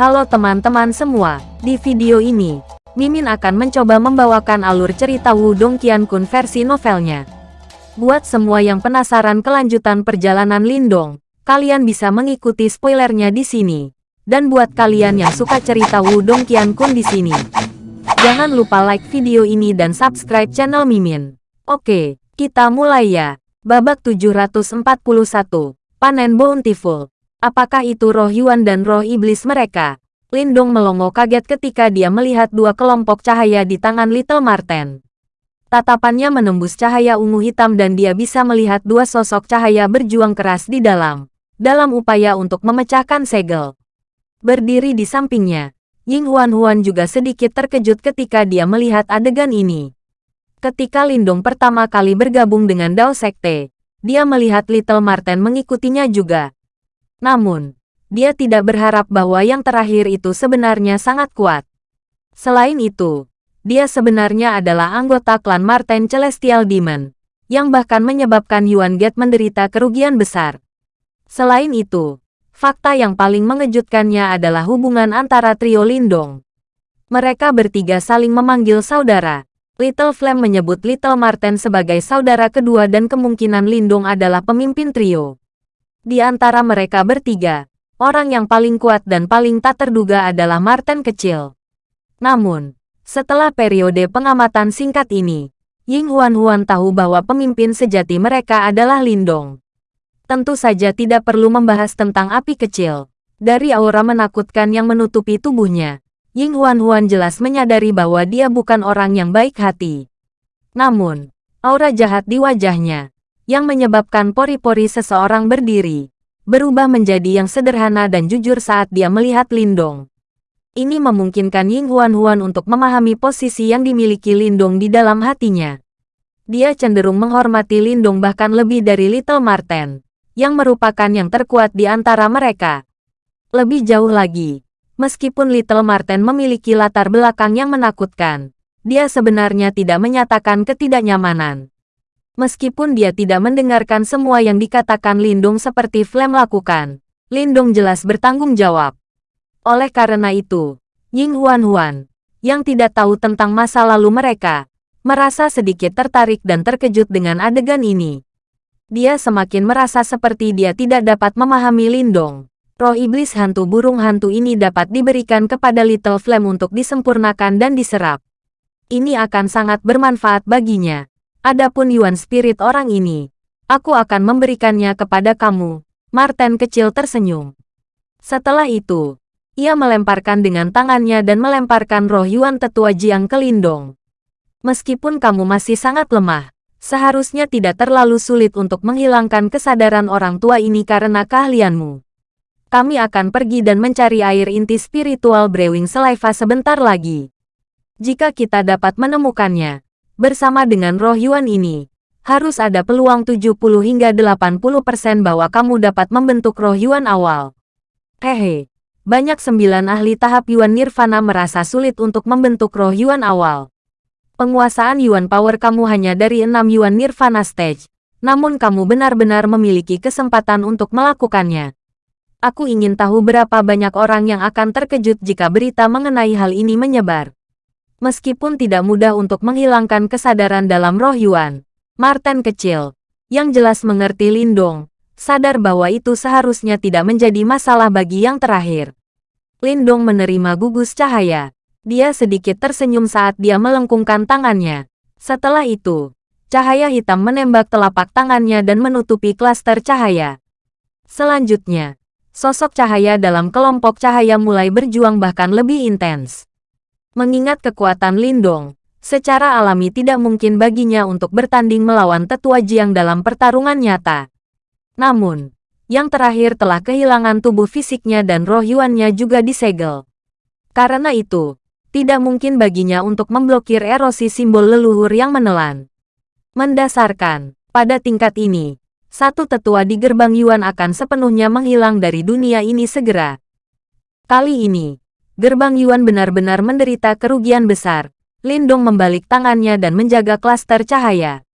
Halo teman-teman semua, di video ini, Mimin akan mencoba membawakan alur cerita Wudong Qiankun versi novelnya. Buat semua yang penasaran kelanjutan perjalanan Lindong, kalian bisa mengikuti spoilernya di sini. Dan buat kalian yang suka cerita Wudong Qiankun di sini, jangan lupa like video ini dan subscribe channel Mimin. Oke, kita mulai ya. Babak 741, Panen Bountiful. Apakah itu roh Yuan dan roh iblis mereka? Lindong melongo kaget ketika dia melihat dua kelompok cahaya di tangan Little Marten. Tatapannya menembus cahaya ungu hitam dan dia bisa melihat dua sosok cahaya berjuang keras di dalam, dalam upaya untuk memecahkan segel. Berdiri di sampingnya, Ying Huan Huan juga sedikit terkejut ketika dia melihat adegan ini. Ketika Lindong pertama kali bergabung dengan Dao Sekte, dia melihat Little Marten mengikutinya juga. Namun, dia tidak berharap bahwa yang terakhir itu sebenarnya sangat kuat. Selain itu, dia sebenarnya adalah anggota klan Marten Celestial Demon, yang bahkan menyebabkan Yuan Gate menderita kerugian besar. Selain itu, fakta yang paling mengejutkannya adalah hubungan antara trio Lindong. Mereka bertiga saling memanggil saudara. Little Flame menyebut Little Marten sebagai saudara kedua dan kemungkinan Lindong adalah pemimpin trio. Di antara mereka bertiga, orang yang paling kuat dan paling tak terduga adalah Martin kecil. Namun, setelah periode pengamatan singkat ini, Ying Huan-Huan tahu bahwa pemimpin sejati mereka adalah Lindong. Tentu saja tidak perlu membahas tentang api kecil. Dari aura menakutkan yang menutupi tubuhnya, Ying Huan-Huan jelas menyadari bahwa dia bukan orang yang baik hati. Namun, aura jahat di wajahnya, yang menyebabkan pori-pori seseorang berdiri, berubah menjadi yang sederhana dan jujur saat dia melihat Lindong. Ini memungkinkan Ying Huan-Huan untuk memahami posisi yang dimiliki Lindong di dalam hatinya. Dia cenderung menghormati Lindong bahkan lebih dari Little Marten, yang merupakan yang terkuat di antara mereka. Lebih jauh lagi, meskipun Little Marten memiliki latar belakang yang menakutkan, dia sebenarnya tidak menyatakan ketidaknyamanan. Meskipun dia tidak mendengarkan semua yang dikatakan Lindung seperti Flem lakukan, Lindung jelas bertanggung jawab. Oleh karena itu, Ying Huan Huan, yang tidak tahu tentang masa lalu mereka, merasa sedikit tertarik dan terkejut dengan adegan ini. Dia semakin merasa seperti dia tidak dapat memahami Lindong. Roh iblis hantu burung hantu ini dapat diberikan kepada Little Flame untuk disempurnakan dan diserap. Ini akan sangat bermanfaat baginya. Adapun Yuan Spirit orang ini, aku akan memberikannya kepada kamu. Martin kecil tersenyum. Setelah itu, ia melemparkan dengan tangannya dan melemparkan roh Yuan tetua Jiang ke Lindong. Meskipun kamu masih sangat lemah, seharusnya tidak terlalu sulit untuk menghilangkan kesadaran orang tua ini karena keahlianmu. Kami akan pergi dan mencari air inti spiritual Brewing Saliva sebentar lagi. Jika kita dapat menemukannya, Bersama dengan roh Yuan ini, harus ada peluang 70 hingga 80% bahwa kamu dapat membentuk roh Yuan awal. Hehe, banyak sembilan ahli tahap Yuan Nirvana merasa sulit untuk membentuk roh Yuan awal. Penguasaan Yuan Power kamu hanya dari 6 Yuan Nirvana Stage, namun kamu benar-benar memiliki kesempatan untuk melakukannya. Aku ingin tahu berapa banyak orang yang akan terkejut jika berita mengenai hal ini menyebar. Meskipun tidak mudah untuk menghilangkan kesadaran dalam roh Yuan, Martin kecil, yang jelas mengerti Lindong, sadar bahwa itu seharusnya tidak menjadi masalah bagi yang terakhir. Lindong menerima gugus cahaya. Dia sedikit tersenyum saat dia melengkungkan tangannya. Setelah itu, cahaya hitam menembak telapak tangannya dan menutupi klaster cahaya. Selanjutnya, sosok cahaya dalam kelompok cahaya mulai berjuang bahkan lebih intens. Mengingat kekuatan Lindong, secara alami tidak mungkin baginya untuk bertanding melawan tetua Jiang dalam pertarungan nyata. Namun, yang terakhir telah kehilangan tubuh fisiknya dan roh Yuannya juga disegel. Karena itu, tidak mungkin baginya untuk memblokir erosi simbol leluhur yang menelan. Mendasarkan, pada tingkat ini, satu tetua di gerbang Yuan akan sepenuhnya menghilang dari dunia ini segera. Kali ini, gerbang Yuan benar-benar menderita kerugian besar. Lindong membalik tangannya dan menjaga klaster cahaya.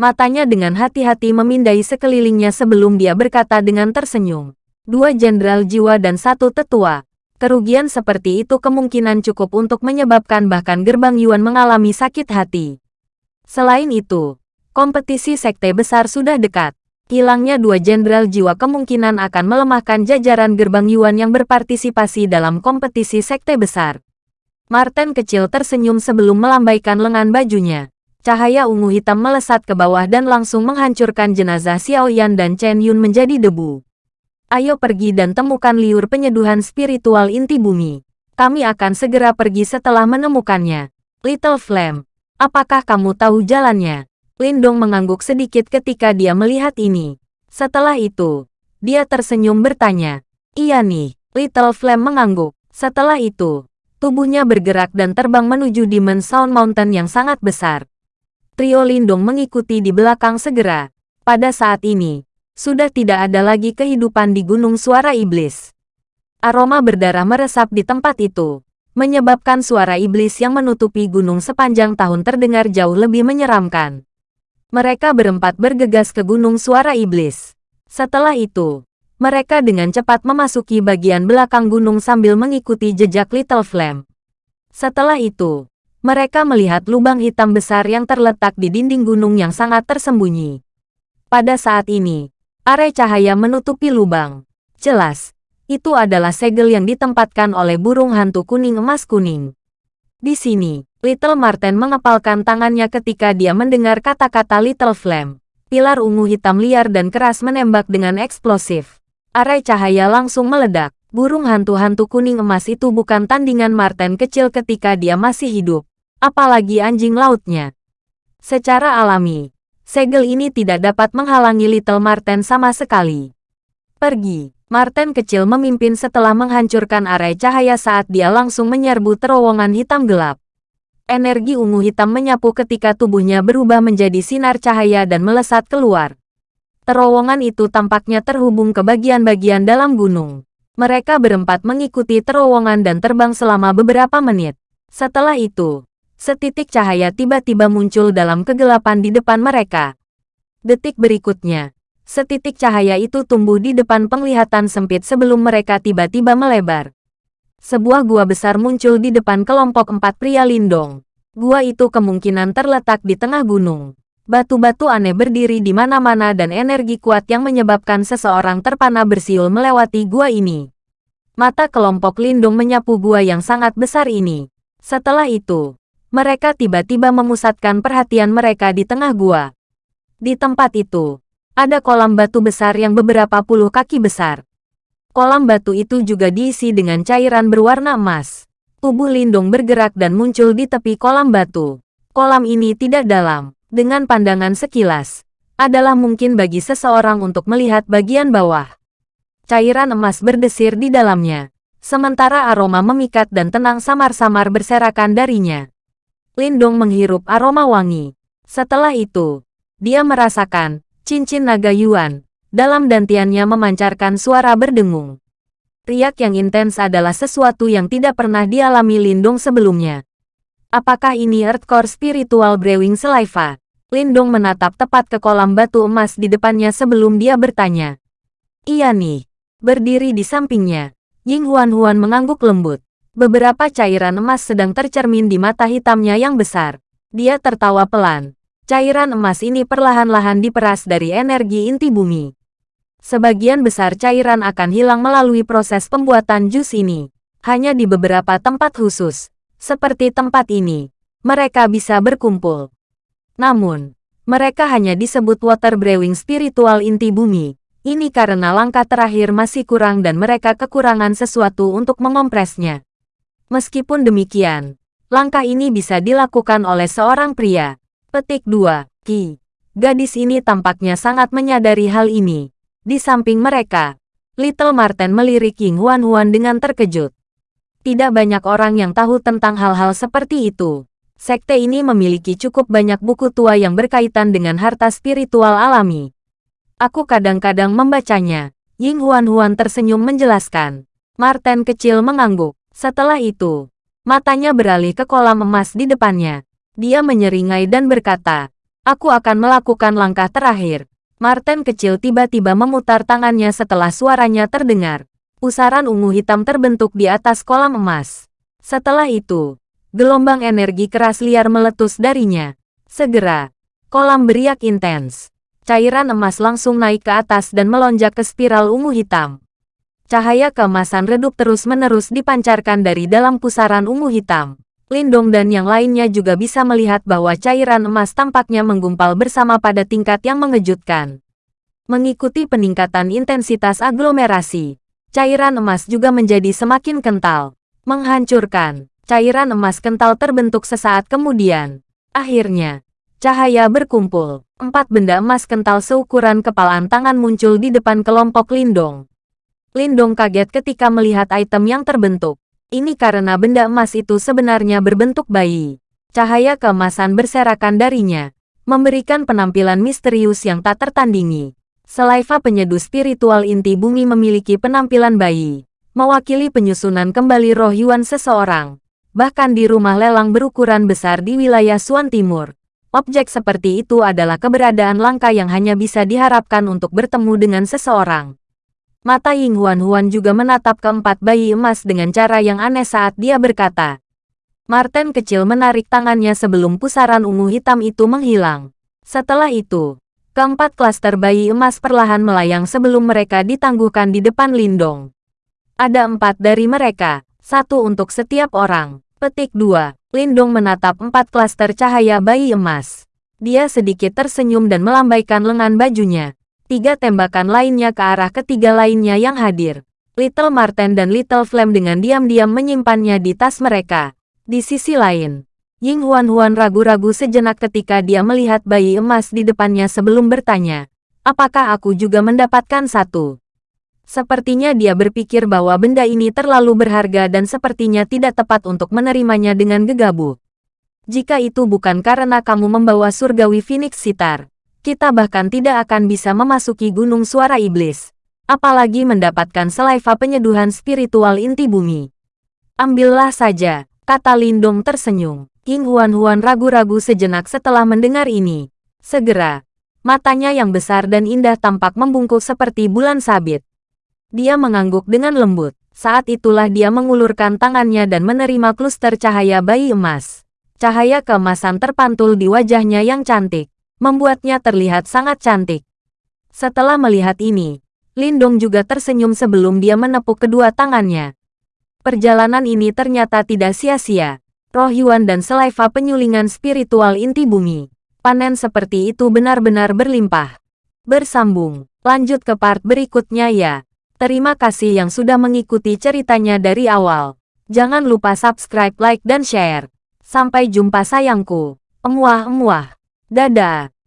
Matanya dengan hati-hati memindai sekelilingnya sebelum dia berkata dengan tersenyum. Dua jenderal jiwa dan satu tetua. Kerugian seperti itu kemungkinan cukup untuk menyebabkan bahkan gerbang Yuan mengalami sakit hati. Selain itu, kompetisi sekte besar sudah dekat. Hilangnya dua jenderal jiwa kemungkinan akan melemahkan jajaran gerbang Yuan yang berpartisipasi dalam kompetisi sekte besar. Martin kecil tersenyum sebelum melambaikan lengan bajunya. Cahaya ungu hitam melesat ke bawah dan langsung menghancurkan jenazah Xiao Yan dan Chen Yun menjadi debu. Ayo pergi dan temukan liur penyeduhan spiritual inti bumi. Kami akan segera pergi setelah menemukannya. Little Flame, apakah kamu tahu jalannya? Lindong mengangguk sedikit ketika dia melihat ini. Setelah itu, dia tersenyum bertanya. Iya nih, Little Flame mengangguk. Setelah itu, tubuhnya bergerak dan terbang menuju Demon Sound Mountain yang sangat besar. Trio Lindong mengikuti di belakang segera. Pada saat ini, sudah tidak ada lagi kehidupan di Gunung Suara Iblis. Aroma berdarah meresap di tempat itu, menyebabkan suara iblis yang menutupi gunung sepanjang tahun terdengar jauh lebih menyeramkan. Mereka berempat bergegas ke Gunung Suara Iblis. Setelah itu, mereka dengan cepat memasuki bagian belakang gunung sambil mengikuti jejak Little Flame. Setelah itu, mereka melihat lubang hitam besar yang terletak di dinding gunung yang sangat tersembunyi. Pada saat ini, Are cahaya menutupi lubang. Jelas, itu adalah segel yang ditempatkan oleh burung hantu kuning emas kuning. Di sini, Little Martin mengepalkan tangannya ketika dia mendengar kata-kata Little Flame. Pilar ungu hitam liar dan keras menembak dengan eksplosif. Arai cahaya langsung meledak. Burung hantu-hantu kuning emas itu bukan tandingan Martin kecil ketika dia masih hidup. Apalagi anjing lautnya. Secara alami, segel ini tidak dapat menghalangi Little Marten sama sekali. Pergi. Marten kecil memimpin setelah menghancurkan arai cahaya saat dia langsung menyerbu terowongan hitam gelap. Energi ungu hitam menyapu ketika tubuhnya berubah menjadi sinar cahaya dan melesat keluar. Terowongan itu tampaknya terhubung ke bagian-bagian dalam gunung. Mereka berempat mengikuti terowongan dan terbang selama beberapa menit. Setelah itu, Setitik cahaya tiba-tiba muncul dalam kegelapan di depan mereka. Detik berikutnya, setitik cahaya itu tumbuh di depan penglihatan sempit sebelum mereka tiba-tiba melebar. Sebuah gua besar muncul di depan kelompok empat pria lindong. Gua itu kemungkinan terletak di tengah gunung. Batu-batu aneh berdiri di mana-mana dan energi kuat yang menyebabkan seseorang terpana bersiul melewati gua ini. Mata kelompok lindung menyapu gua yang sangat besar ini. Setelah itu, mereka tiba-tiba memusatkan perhatian mereka di tengah gua. Di tempat itu, ada kolam batu besar yang beberapa puluh kaki besar. Kolam batu itu juga diisi dengan cairan berwarna emas. Tubuh Lindung bergerak dan muncul di tepi kolam batu. Kolam ini tidak dalam, dengan pandangan sekilas. Adalah mungkin bagi seseorang untuk melihat bagian bawah. Cairan emas berdesir di dalamnya. Sementara aroma memikat dan tenang samar-samar berserakan darinya. Lindong menghirup aroma wangi. Setelah itu, dia merasakan cincin naga Yuan. Dalam dantiannya memancarkan suara berdengung. Riak yang intens adalah sesuatu yang tidak pernah dialami Lindong sebelumnya. Apakah ini Earthcore Spiritual Brewing Saliva? Lindong menatap tepat ke kolam batu emas di depannya sebelum dia bertanya. Iya nih. Berdiri di sampingnya, Ying Huan Huan mengangguk lembut. Beberapa cairan emas sedang tercermin di mata hitamnya yang besar. Dia tertawa pelan. Cairan emas ini perlahan-lahan diperas dari energi inti bumi. Sebagian besar cairan akan hilang melalui proses pembuatan jus ini. Hanya di beberapa tempat khusus, seperti tempat ini, mereka bisa berkumpul. Namun, mereka hanya disebut water brewing spiritual inti bumi. Ini karena langkah terakhir masih kurang dan mereka kekurangan sesuatu untuk mengompresnya. Meskipun demikian, langkah ini bisa dilakukan oleh seorang pria. Petik 2. Ki. Gadis ini tampaknya sangat menyadari hal ini. Di samping mereka, Little Martin melirik Ying Huan Huan dengan terkejut. Tidak banyak orang yang tahu tentang hal-hal seperti itu. Sekte ini memiliki cukup banyak buku tua yang berkaitan dengan harta spiritual alami. Aku kadang-kadang membacanya. Ying Huan Huan tersenyum menjelaskan. Martin kecil mengangguk. Setelah itu, matanya beralih ke kolam emas di depannya. Dia menyeringai dan berkata, Aku akan melakukan langkah terakhir. Martin kecil tiba-tiba memutar tangannya setelah suaranya terdengar. Pusaran ungu hitam terbentuk di atas kolam emas. Setelah itu, gelombang energi keras liar meletus darinya. Segera, kolam beriak intens. Cairan emas langsung naik ke atas dan melonjak ke spiral ungu hitam. Cahaya keemasan redup terus-menerus dipancarkan dari dalam pusaran ungu hitam. Lindong dan yang lainnya juga bisa melihat bahwa cairan emas tampaknya menggumpal bersama pada tingkat yang mengejutkan. Mengikuti peningkatan intensitas aglomerasi, cairan emas juga menjadi semakin kental. Menghancurkan, cairan emas kental terbentuk sesaat kemudian. Akhirnya, cahaya berkumpul. Empat benda emas kental seukuran kepalaan tangan muncul di depan kelompok Lindong. Lindong kaget ketika melihat item yang terbentuk. Ini karena benda emas itu sebenarnya berbentuk bayi. Cahaya keemasan berserakan darinya, memberikan penampilan misterius yang tak tertandingi. Selaiva penyeduh spiritual inti bumi memiliki penampilan bayi, mewakili penyusunan kembali roh Yuan seseorang. Bahkan di rumah lelang berukuran besar di wilayah Suan Timur, objek seperti itu adalah keberadaan langka yang hanya bisa diharapkan untuk bertemu dengan seseorang. Mata Ying Huan Huan juga menatap keempat bayi emas dengan cara yang aneh saat dia berkata. Martin kecil menarik tangannya sebelum pusaran ungu hitam itu menghilang. Setelah itu, keempat klaster bayi emas perlahan melayang sebelum mereka ditangguhkan di depan Lindong. Ada empat dari mereka, satu untuk setiap orang. Petik 2. Lindong menatap empat klaster cahaya bayi emas. Dia sedikit tersenyum dan melambaikan lengan bajunya tiga tembakan lainnya ke arah ketiga lainnya yang hadir. Little Marten dan Little Flame dengan diam-diam menyimpannya di tas mereka. Di sisi lain, Ying Huan-Huan ragu-ragu sejenak ketika dia melihat bayi emas di depannya sebelum bertanya, apakah aku juga mendapatkan satu? Sepertinya dia berpikir bahwa benda ini terlalu berharga dan sepertinya tidak tepat untuk menerimanya dengan gegabah. Jika itu bukan karena kamu membawa surgawi Phoenix Sitar, kita bahkan tidak akan bisa memasuki Gunung Suara Iblis. Apalagi mendapatkan selaiva penyeduhan spiritual inti bumi. Ambillah saja, kata Lindong tersenyum. King Huan-Huan ragu-ragu sejenak setelah mendengar ini. Segera, matanya yang besar dan indah tampak membungkuk seperti bulan sabit. Dia mengangguk dengan lembut. Saat itulah dia mengulurkan tangannya dan menerima kluster cahaya bayi emas. Cahaya keemasan terpantul di wajahnya yang cantik membuatnya terlihat sangat cantik. Setelah melihat ini, Lindong juga tersenyum sebelum dia menepuk kedua tangannya. Perjalanan ini ternyata tidak sia-sia. Roh Yuan dan selaiva penyulingan spiritual inti bumi. Panen seperti itu benar-benar berlimpah. Bersambung, lanjut ke part berikutnya ya. Terima kasih yang sudah mengikuti ceritanya dari awal. Jangan lupa subscribe, like, dan share. Sampai jumpa sayangku. Emuah-emuah. Dadah.